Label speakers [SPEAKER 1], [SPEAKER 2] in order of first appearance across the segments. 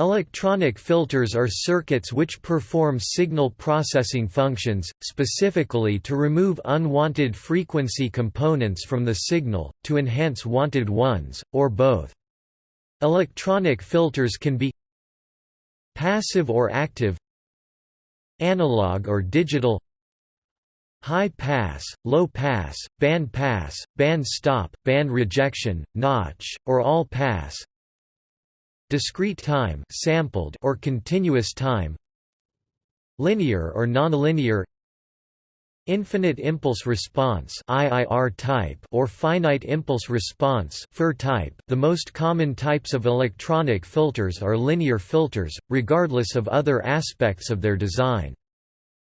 [SPEAKER 1] Electronic filters are circuits which perform signal processing functions, specifically to remove unwanted frequency components from the signal, to enhance wanted ones, or both. Electronic filters can be passive or active analog or digital high pass, low pass, band pass, band stop, band rejection, notch, or all pass discrete time sampled or continuous time linear or nonlinear infinite impulse response IIR type or finite impulse response FIR type. The most common types of electronic filters are linear filters regardless of other aspects of their design.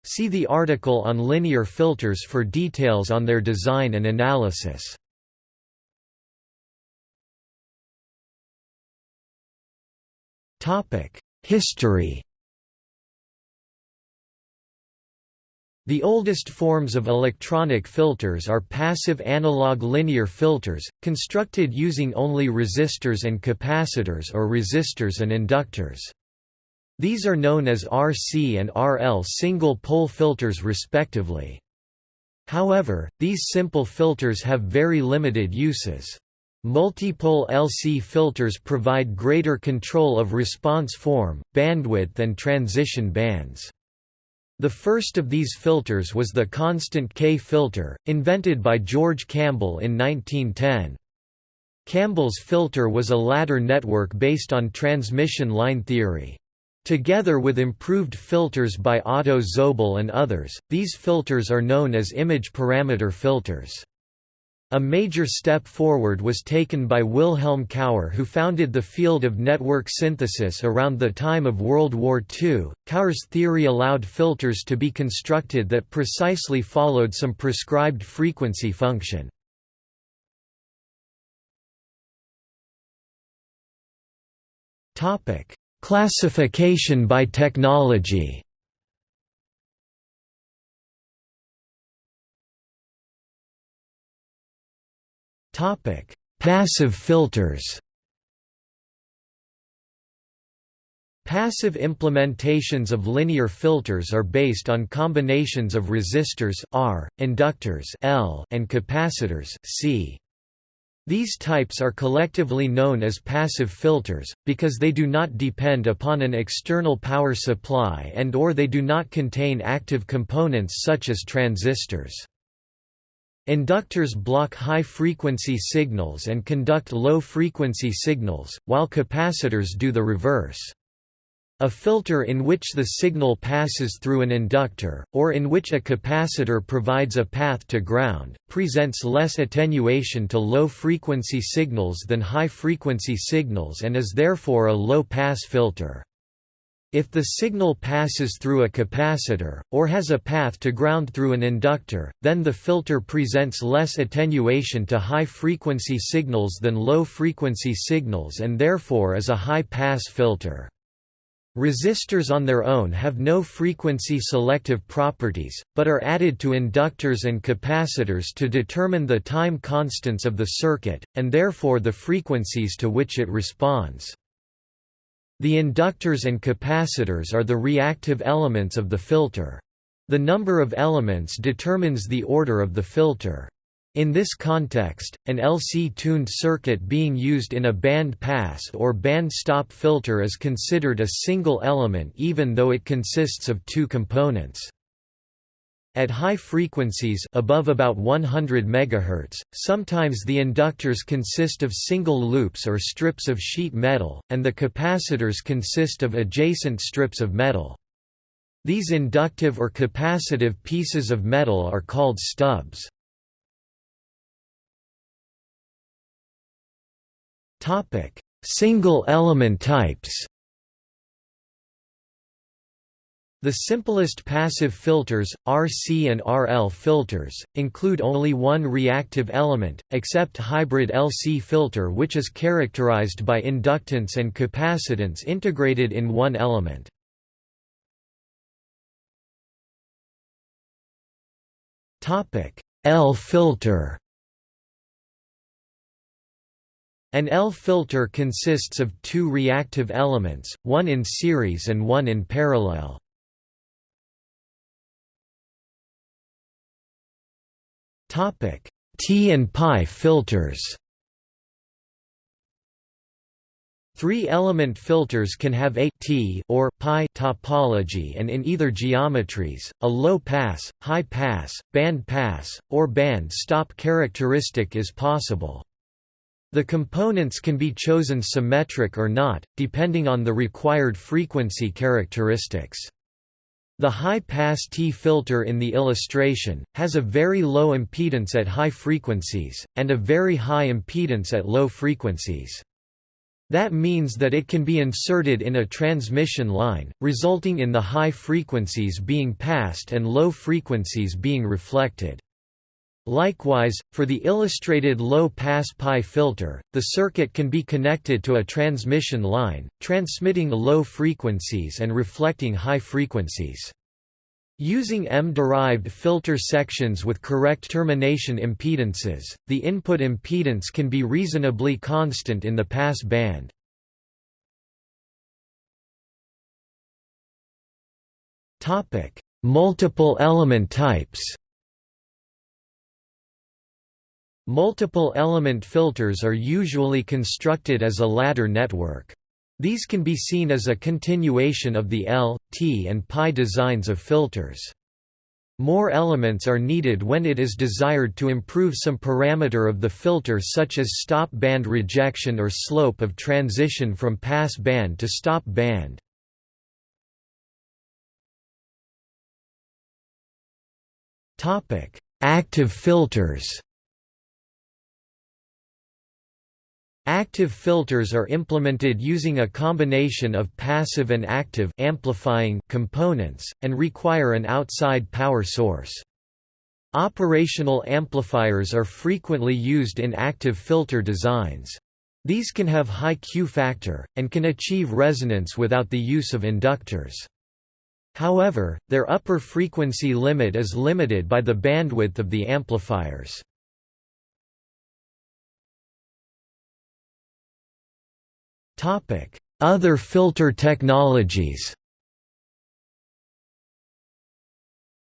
[SPEAKER 1] See the article on linear filters for details on their design and analysis History The oldest forms of electronic filters are passive analog linear filters, constructed using only resistors and capacitors or resistors and inductors. These are known as RC and RL single-pole filters respectively. However, these simple filters have very limited uses. Multipole LC filters provide greater control of response form, bandwidth and transition bands. The first of these filters was the constant K filter, invented by George Campbell in 1910. Campbell's filter was a ladder network based on transmission line theory. Together with improved filters by Otto Zobel and others, these filters are known as image parameter filters. A major step forward was taken by Wilhelm Cauer who founded the field of network synthesis around the time of World War II. Cauer's theory allowed filters to be constructed that precisely followed some prescribed frequency function. Classification by technology Topic: Passive filters. Passive implementations of linear filters are based on combinations of resistors R, inductors L, and capacitors C. These types are collectively known as passive filters, because they do not depend upon an external power supply and or they do not contain active components such as transistors. Inductors block high-frequency signals and conduct low-frequency signals, while capacitors do the reverse. A filter in which the signal passes through an inductor, or in which a capacitor provides a path to ground, presents less attenuation to low-frequency signals than high-frequency signals and is therefore a low-pass filter. If the signal passes through a capacitor, or has a path to ground through an inductor, then the filter presents less attenuation to high-frequency signals than low-frequency signals and therefore is a high-pass filter. Resistors on their own have no frequency selective properties, but are added to inductors and capacitors to determine the time constants of the circuit, and therefore the frequencies to which it responds. The inductors and capacitors are the reactive elements of the filter. The number of elements determines the order of the filter. In this context, an LC-tuned circuit being used in a band-pass or band-stop filter is considered a single element even though it consists of two components. At high frequencies above about 100 MHz, sometimes the inductors consist of single loops or strips of sheet metal, and the capacitors consist of adjacent strips of metal. These inductive or capacitive pieces of metal are called stubs. Single element types The simplest passive filters, RC and RL filters, include only one reactive element, except hybrid LC filter which is characterized by inductance and capacitance integrated in one element. L filter An L filter consists of two reactive elements, one in series and one in parallel. T and pi filters Three-element filters can have a T or pi topology and in either geometries, a low-pass, high-pass, band-pass, or band-stop characteristic is possible. The components can be chosen symmetric or not, depending on the required frequency characteristics. The high-pass T filter in the illustration, has a very low impedance at high frequencies, and a very high impedance at low frequencies. That means that it can be inserted in a transmission line, resulting in the high frequencies being passed and low frequencies being reflected. Likewise, for the illustrated low-pass pi filter, the circuit can be connected to a transmission line, transmitting low frequencies and reflecting high frequencies. Using M-derived filter sections with correct termination impedances, the input impedance can be reasonably constant in the pass band. Multiple element types Multiple element filters are usually constructed as a ladder network. These can be seen as a continuation of the L, T and pi designs of filters. More elements are needed when it is desired to improve some parameter of the filter such as stop band rejection or slope of transition from pass band to stop band. Active filters Active filters are implemented using a combination of passive and active amplifying components, and require an outside power source. Operational amplifiers are frequently used in active filter designs. These can have high Q factor, and can achieve resonance without the use of inductors. However, their upper frequency limit is limited by the bandwidth of the amplifiers. Other filter technologies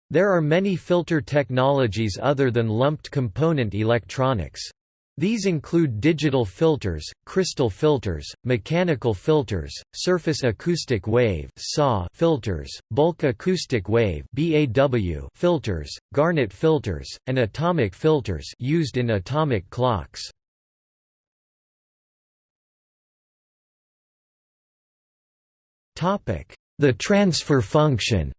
[SPEAKER 1] There are many filter technologies other than lumped component electronics. These include digital filters, crystal filters, mechanical filters, surface acoustic wave filters, bulk acoustic wave filters, garnet filters, and atomic filters used in atomic clocks. The transfer function.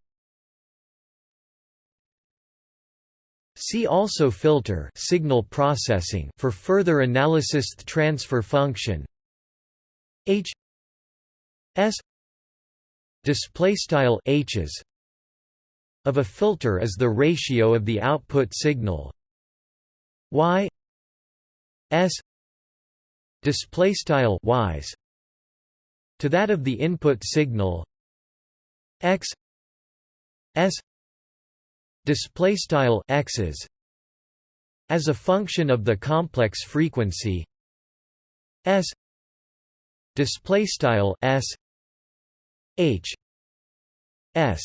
[SPEAKER 1] See also filter signal processing for further analysis. The transfer function. H. S. Display style H's of a filter is the ratio of the output signal. Y. S. Display style Y's to that of the input signal x s display style x's as a function of the complex frequency s display style s h s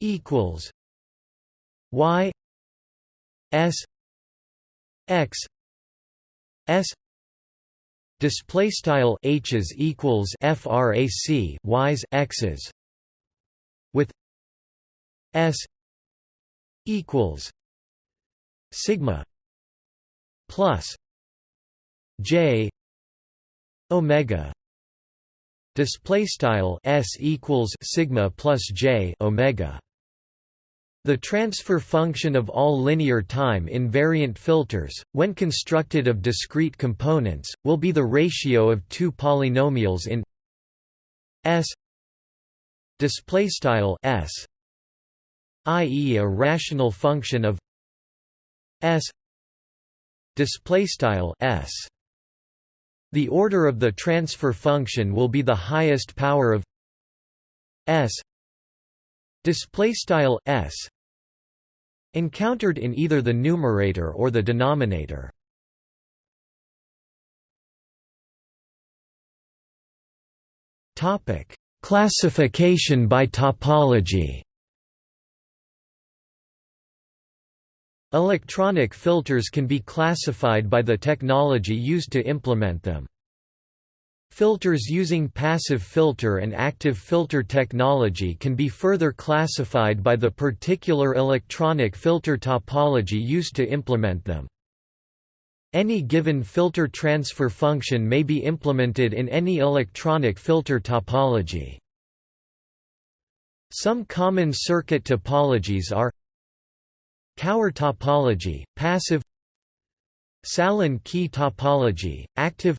[SPEAKER 1] equals y s x s display style h's equals frac y's x's with s equals sigma plus j omega. Display style s equals sigma plus j omega the transfer function of all linear time invariant filters, when constructed of discrete components, will be the ratio of two polynomials in S displaystyle S i.e. a rational function of S displaystyle S the order of the transfer function will be the highest power of S display style s encountered in either the numerator or the denominator topic classification by topology Electronic filters can be classified by the technology used to implement them. Filters using passive filter and active filter technology can be further classified by the particular electronic filter topology used to implement them. Any given filter transfer function may be implemented in any electronic filter topology. Some common circuit topologies are Cauer topology, passive Sallen-Key topology, active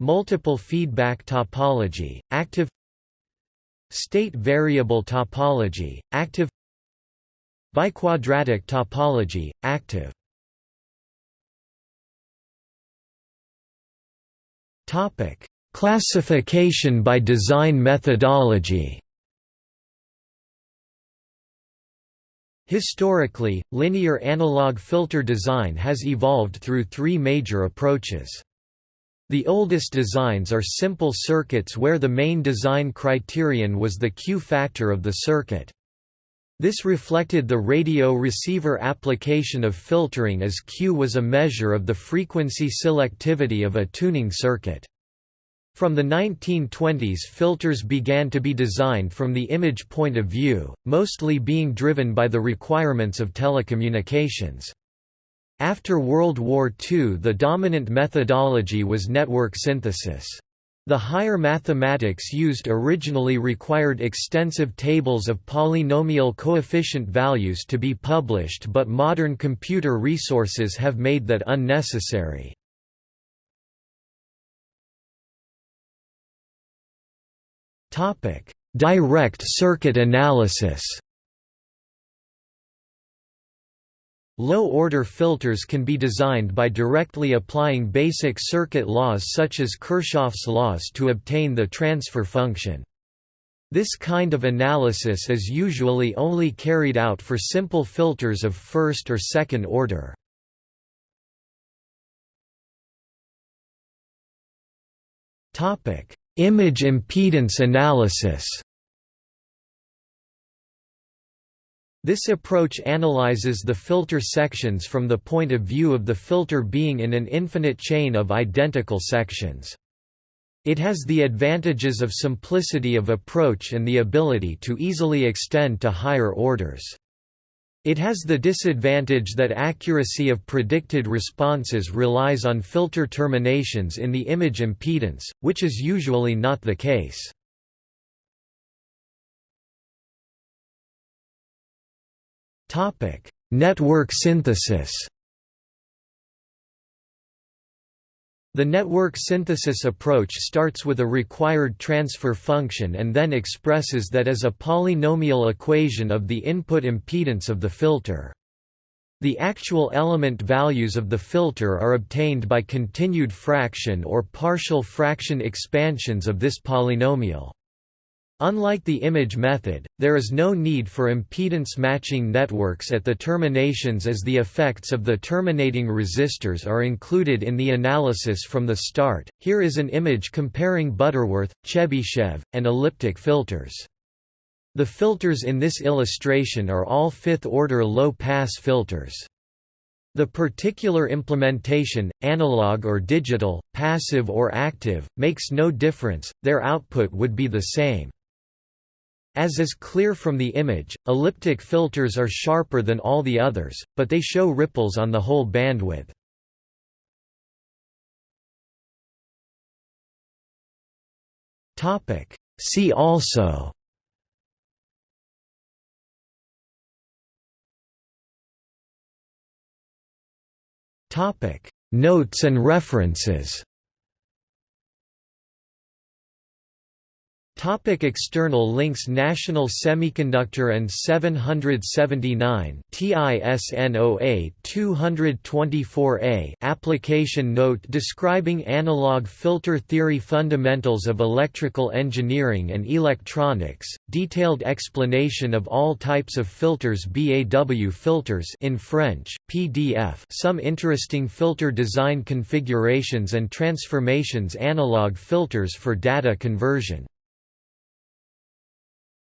[SPEAKER 1] Multiple feedback topology, active State variable topology, active Biquadratic topology, active Topic: Classification by design methodology Historically, linear analog filter design has evolved through three major approaches. The oldest designs are simple circuits where the main design criterion was the Q factor of the circuit. This reflected the radio receiver application of filtering as Q was a measure of the frequency selectivity of a tuning circuit. From the 1920s filters began to be designed from the image point of view, mostly being driven by the requirements of telecommunications. After World War II the dominant methodology was network synthesis. The higher mathematics used originally required extensive tables of polynomial coefficient values to be published but modern computer resources have made that unnecessary. Direct circuit analysis. Low-order filters can be designed by directly applying basic circuit laws such as Kirchhoff's laws to obtain the transfer function. This kind of analysis is usually only carried out for simple filters of first or second order. Image impedance analysis This approach analyzes the filter sections from the point of view of the filter being in an infinite chain of identical sections. It has the advantages of simplicity of approach and the ability to easily extend to higher orders. It has the disadvantage that accuracy of predicted responses relies on filter terminations in the image impedance, which is usually not the case. Network synthesis The network synthesis approach starts with a required transfer function and then expresses that as a polynomial equation of the input impedance of the filter. The actual element values of the filter are obtained by continued fraction or partial fraction expansions of this polynomial. Unlike the image method, there is no need for impedance matching networks at the terminations as the effects of the terminating resistors are included in the analysis from the start. Here is an image comparing Butterworth, Chebyshev, and elliptic filters. The filters in this illustration are all fifth-order low-pass filters. The particular implementation, analog or digital, passive or active, makes no difference, their output would be the same. As is clear from the image, elliptic filters are sharper than all the others, but they show ripples on the whole bandwidth. See also Notes and references Topic external links National Semiconductor and 779 TISNOA 224A Application Note describing analog filter theory Fundamentals of electrical engineering and electronics. Detailed explanation of all types of filters BAW filters in French PDF Some interesting filter design configurations and transformations Analog filters for data conversion